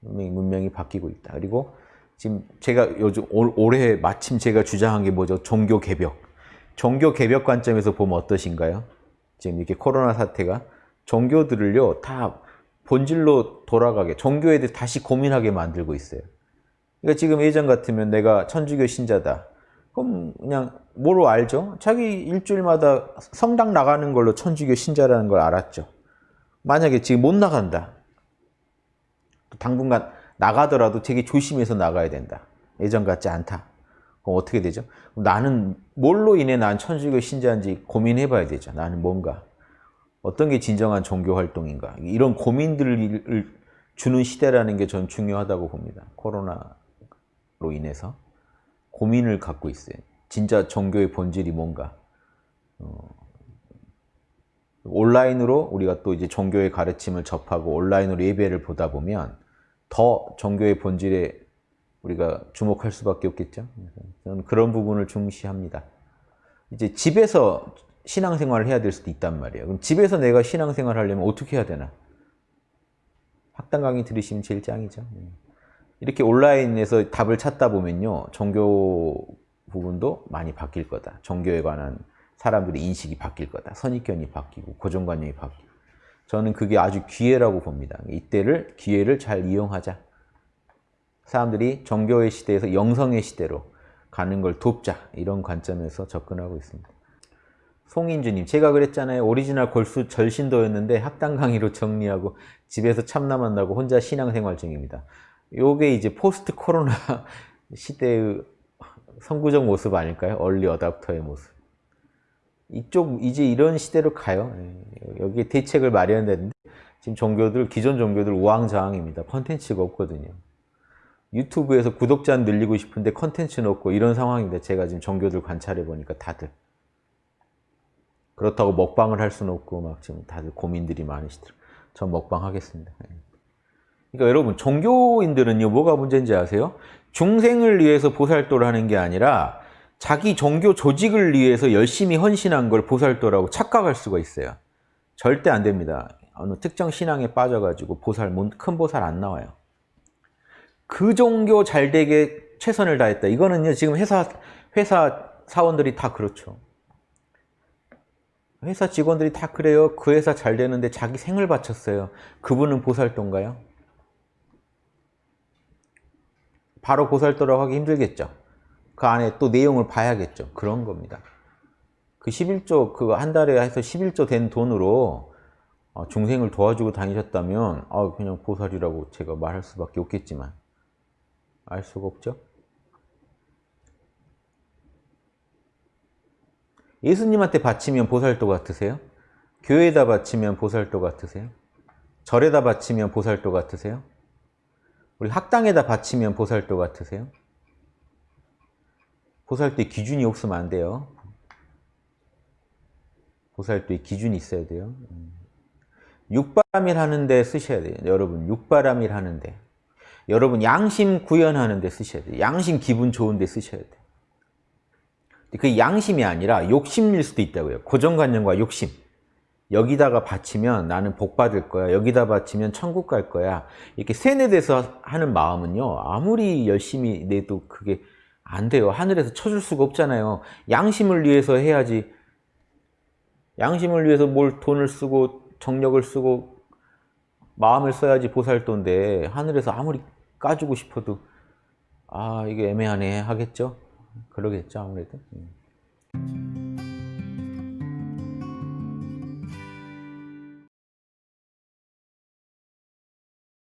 문명이, 바뀌고 있다. 그리고 지금 제가 요즘 올, 올해 마침 제가 주장한 게 뭐죠? 종교 개벽. 종교 개벽 관점에서 보면 어떠신가요? 지금 이렇게 코로나 사태가 종교들을요 다 본질로 돌아가게 종교에 대해 다시 고민하게 만들고 있어요. 그러니까 지금 예전 같으면 내가 천주교 신자다. 그럼 그냥 뭐로 알죠? 자기 일주일마다 성당 나가는 걸로 천주교 신자라는 걸 알았죠. 만약에 지금 못 나간다. 당분간 나가더라도 되게 조심해서 나가야 된다. 예전 같지 않다. 그럼 어떻게 되죠? 나는 뭘로 인해 난 천주교 신자인지 고민해 봐야 되죠. 나는 뭔가. 어떤 게 진정한 종교 활동인가. 이런 고민들을 주는 시대라는 게 전 중요하다고 봅니다. 코로나로 인해서. 고민을 갖고 있어요. 진짜 종교의 본질이 뭔가. 어, 온라인으로 우리가 또 이제 종교의 가르침을 접하고 온라인으로 예배를 보다 보면 더 종교의 본질에 우리가 주목할 수밖에 없겠죠. 저는 그런 부분을 중시합니다. 이제 집에서 신앙생활을 해야 될 수도 있단 말이에요. 그럼 집에서 내가 신앙생활 하려면 어떻게 해야 되나? 학당 강의 들으시면 제일 짱이죠. 이렇게 온라인에서 답을 찾다 보면요. 종교 부분도 많이 바뀔 거다. 종교에 관한 사람들의 인식이 바뀔 거다. 선입견이 바뀌고 고정관념이 바뀌고 저는 그게 아주 기회라고 봅니다. 이때를 기회를 잘 이용하자. 사람들이 종교의 시대에서 영성의 시대로 가는 걸 돕자. 이런 관점에서 접근하고 있습니다. 송인주님, 제가 그랬잖아요. 오리지널 골수 절신도였는데 학당 강의로 정리하고 집에서 참나만나고 혼자 신앙생활 중입니다. 요게 이제 포스트 코로나 시대의 선구적 모습 아닐까요? 얼리 어답터의 모습. 이쪽 이제 이런 시대로 가요. 예, 여기 대책을 마련해야 되는데 지금 종교들 기존 종교들 우왕좌왕입니다. 컨텐츠가 없거든요. 유튜브에서 구독자 늘리고 싶은데 컨텐츠는 없고 이런 상황인데 제가 지금 종교들 관찰해 보니까 다들 그렇다고 먹방을 할 수는 없고 막 지금 다들 고민들이 많으시더라고요. 전 먹방 하겠습니다. 예. 그러니까 여러분 종교인들은요 뭐가 문제인지 아세요? 중생을 위해서 보살도를 하는 게 아니라 자기 종교 조직을 위해서 열심히 헌신한 걸 보살도라고 착각할 수가 있어요. 절대 안 됩니다. 어느 특정 신앙에 빠져가지고 보살, 큰 보살 안 나와요. 그 종교 잘 되게 최선을 다했다. 이거는요, 지금 회사, 회사 사원들이 다 그렇죠. 회사 직원들이 다 그래요. 그 회사 잘 되는데 자기 생을 바쳤어요. 그분은 보살도인가요? 바로 보살도라고 하기 힘들겠죠. 그 안에 또 내용을 봐야겠죠. 그런 겁니다. 그 11조, 그한 달에 해서 11조 된 돈으로 어, 중생을 도와주고 다니셨다면 아, 그냥 보살이라고 제가 말할 수밖에 없겠지만 알 수가 없죠. 예수님한테 바치면 보살도 같으세요? 교회에다 바치면 보살도 같으세요? 절에다 바치면 보살도 같으세요? 우리 학당에다 바치면 보살도 같으세요? 보살도의 기준이 없으면 안 돼요. 보살도의 기준이 있어야 돼요. 육바람일 하는데 쓰셔야 돼요. 여러분 육바람일 하는데 여러분 양심 구현하는데 쓰셔야 돼요. 양심 기분 좋은데 쓰셔야 돼요. 그 양심이 아니라 욕심일 수도 있다고요. 고정관념과 욕심. 여기다가 바치면 나는 복 받을 거야. 여기다 바치면 천국 갈 거야. 이렇게 세뇌돼서 하는 마음은요. 아무리 열심히 내도 그게 안 돼요. 하늘에서 쳐줄 수가 없잖아요. 양심을 위해서 해야지. 양심을 위해서 뭘 돈을 쓰고 정력을 쓰고 마음을 써야지 보살도인데 하늘에서 아무리 까주고 싶어도 아 이게 애매하네 하겠죠? 그러겠죠 아무래도. 음.